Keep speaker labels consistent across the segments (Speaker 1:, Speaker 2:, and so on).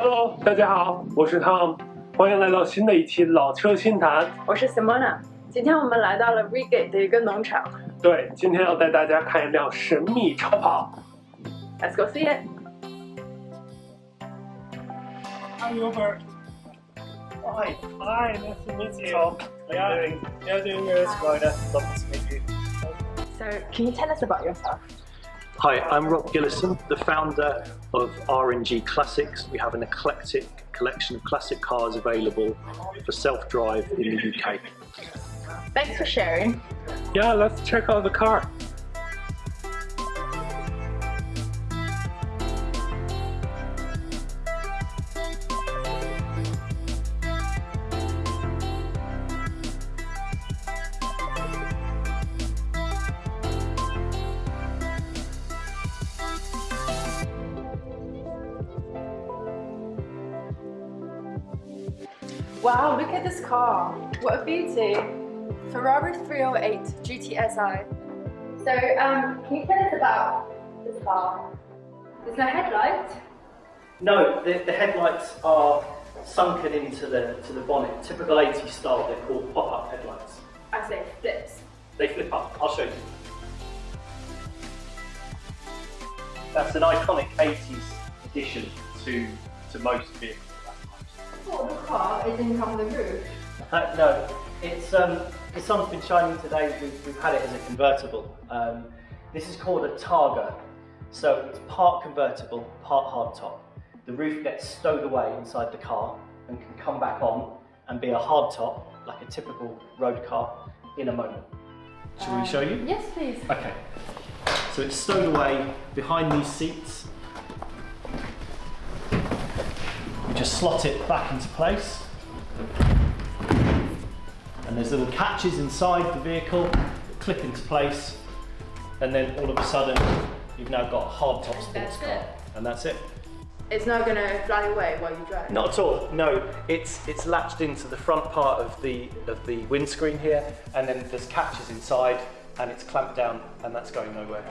Speaker 1: Hello，大家好，我是汤，欢迎来到新的一期老车新谈。
Speaker 2: 我是 Simona，今天我们来到了 Reigate 的一个农场。
Speaker 1: 对，今天要带大家看一辆神秘超跑。
Speaker 2: Let's go see it.
Speaker 1: Hi Wilbur.
Speaker 3: Hi.
Speaker 1: Hi, nice to meet you.
Speaker 3: Tom. How
Speaker 1: are
Speaker 3: you doing? Yeah, are you doing? Hi. Lovely to meet you.
Speaker 2: So, can you tell us about yourself?
Speaker 3: Hi, I'm Rob Gillison, the founder of RNG Classics. We have an eclectic collection of classic cars available for self-drive in the UK.
Speaker 2: Thanks for sharing.
Speaker 1: Yeah, let's check out the car.
Speaker 2: Wow, look at this car. What a beauty. Ferrari 308 GTSI. So, um, can you tell us about this car? There's no headlight.
Speaker 3: No, the, the headlights are sunken into the to the bonnet. Typical 80s style, they're called pop-up headlights.
Speaker 2: I say flips.
Speaker 3: They flip up. I'll show you. That's an iconic 80s addition to to most vehicles.
Speaker 2: The car is in from the roof.
Speaker 3: Uh, no, it's um, the sun's been shining today. We've, we've had it as a convertible. Um, this is called a Targa, so it's part convertible, part hardtop. The roof gets stowed away inside the car and can come back on and be a hardtop, like a typical road car, in a moment. Shall we show you?
Speaker 2: Yes, please.
Speaker 3: Okay. So it's stowed away behind these seats. Just slot it back into place. And there's little catches inside the vehicle that clip into place. And then all of a sudden, you've now got a hardtop sports
Speaker 2: That's
Speaker 3: car.
Speaker 2: it.
Speaker 3: And that's it.
Speaker 2: It's not gonna fly away while you drive.
Speaker 3: Not at all. No, it's it's latched into the front part of the of the windscreen here, and then there's catches inside, and it's clamped down, and that's going nowhere.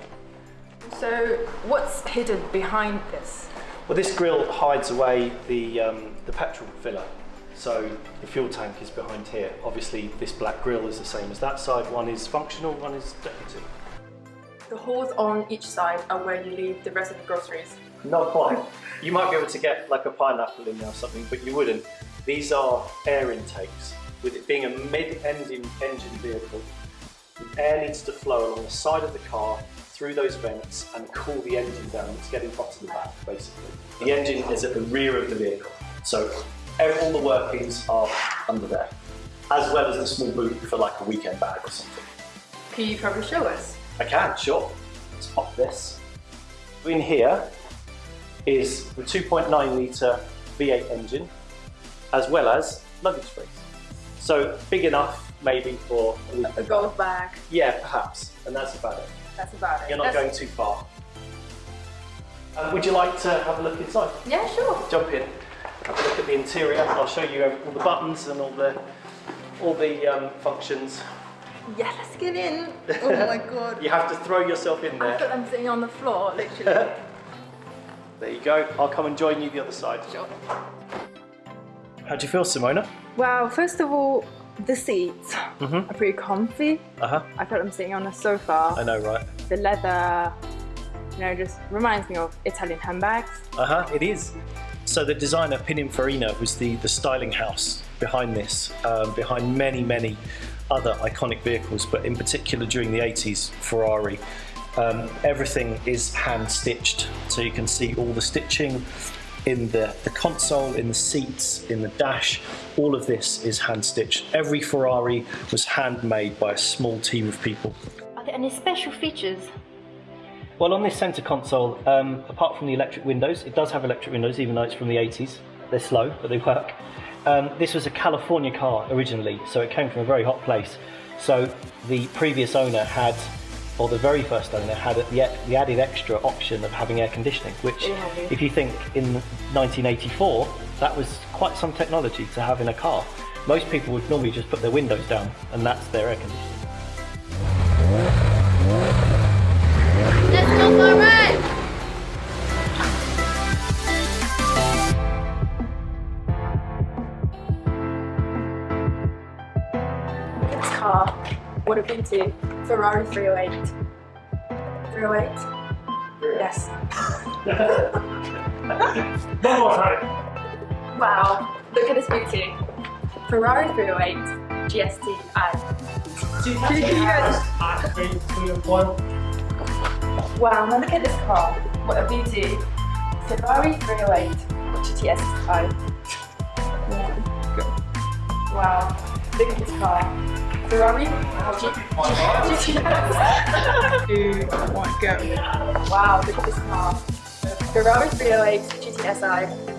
Speaker 2: So, what's hidden behind this?
Speaker 3: Well, this grille hides away the, um, the petrol filler. So the fuel tank is behind here. Obviously, this black grille is the same as that side. One is functional, one is decorative.
Speaker 2: The holes on each side are where you leave the rest of the groceries.
Speaker 3: Not quite. You might be able to get like a pineapple in there or something, but you wouldn't. These are air intakes. With it being a mid-engine engine vehicle, the air needs to flow along the side of the car through those vents and cool the engine down. It's getting hot to the back, basically. The engine is at the rear of the vehicle, so all the workings are under there, as well as a small boot for like a weekend bag or something.
Speaker 2: Can you probably show us?
Speaker 3: I can, sure. Let's pop this. In here is the 2.9 litre V8 engine, as well as luggage space. So big enough maybe for,
Speaker 2: A golf bag.
Speaker 3: yeah, perhaps, and that's about it.
Speaker 2: That's about it.
Speaker 3: You're not
Speaker 2: That's-
Speaker 3: going too far. Um, would you like to have a look inside?
Speaker 2: Yeah, sure.
Speaker 3: Jump in, have a look at the interior. I'll show you all the buttons and all the all the um, functions.
Speaker 2: Yeah, let's get in. Oh my god.
Speaker 3: You have to throw yourself in there.
Speaker 2: I
Speaker 3: there.
Speaker 2: feel I'm sitting on the floor, literally.
Speaker 3: There you go. I'll come and join you the other side.
Speaker 2: Sure.
Speaker 3: How do you feel, Simona?
Speaker 2: Wow, first of all, the seats
Speaker 3: Mhm.
Speaker 2: are pretty comfy.
Speaker 3: Uh huh.
Speaker 2: I feel I'm sitting on a sofa.
Speaker 3: I know, right?
Speaker 2: The leather, you know, just reminds me of Italian handbags.
Speaker 3: Uh huh. It is. So the designer Pininfarina was the the styling house behind this, um, behind many many other iconic vehicles, but in particular during the 80s, Ferrari. Um, everything is hand stitched, so you can see all the stitching in the, the console, in the seats, in the dash. All of this is hand stitched. Every Ferrari was handmade by a small team of people.
Speaker 2: Are there any special features?
Speaker 3: Well, on this centre console, um, apart from the electric windows, it does have electric windows, even though it's from the 80s. They're slow, but they work. Um, this was a California car originally, so it came from a very hot place. So the previous owner had, or the very first owner had the, the added extra option of having air conditioning, which,
Speaker 2: oh,
Speaker 3: if you think in 1984, that was quite some technology to have in a car. Most people would normally just put their windows down, and that's their air conditioning.
Speaker 2: Let's go for a ride! This car what a beauty. Ferrari 308. 308? Yes.
Speaker 1: One more time.
Speaker 2: Wow, look at this beauty. Ferrari 308 GST-I.
Speaker 1: Three, oh two, one.
Speaker 2: Wow, now look at this car. What a beauty. Ferrari 308 GTS-I. Wow, look at this car. Ferrari GTS.
Speaker 4: Two, one, go.
Speaker 2: Wow, look at this car. Ferrari 308 GTSI.